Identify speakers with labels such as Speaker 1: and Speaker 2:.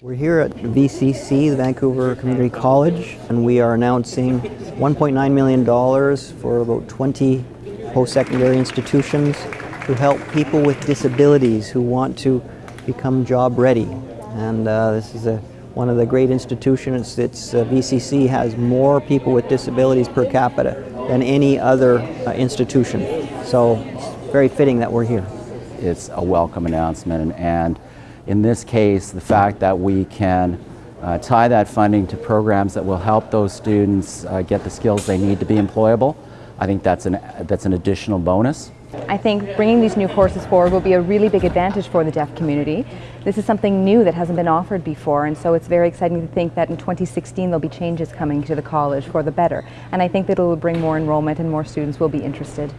Speaker 1: We're here at VCC, the Vancouver Community College, and we are announcing $1.9 million for about 20 post-secondary institutions to help people with disabilities who want to become job ready. And uh, this is a, one of the great institutions. It's, uh, VCC has more people with disabilities per capita than any other uh, institution. So it's very fitting that we're here.
Speaker 2: It's a welcome announcement and, and in this case, the fact that we can uh, tie that funding to programs that will help those students uh, get the skills they need to be employable, I think that's an, that's an additional bonus.
Speaker 3: I think bringing these new courses forward will be a really big advantage for the deaf community. This is something new that hasn't been offered before and so it's very exciting to think that in 2016 there'll be changes coming to the college for the better and I think that it will bring more enrollment and more students will be interested.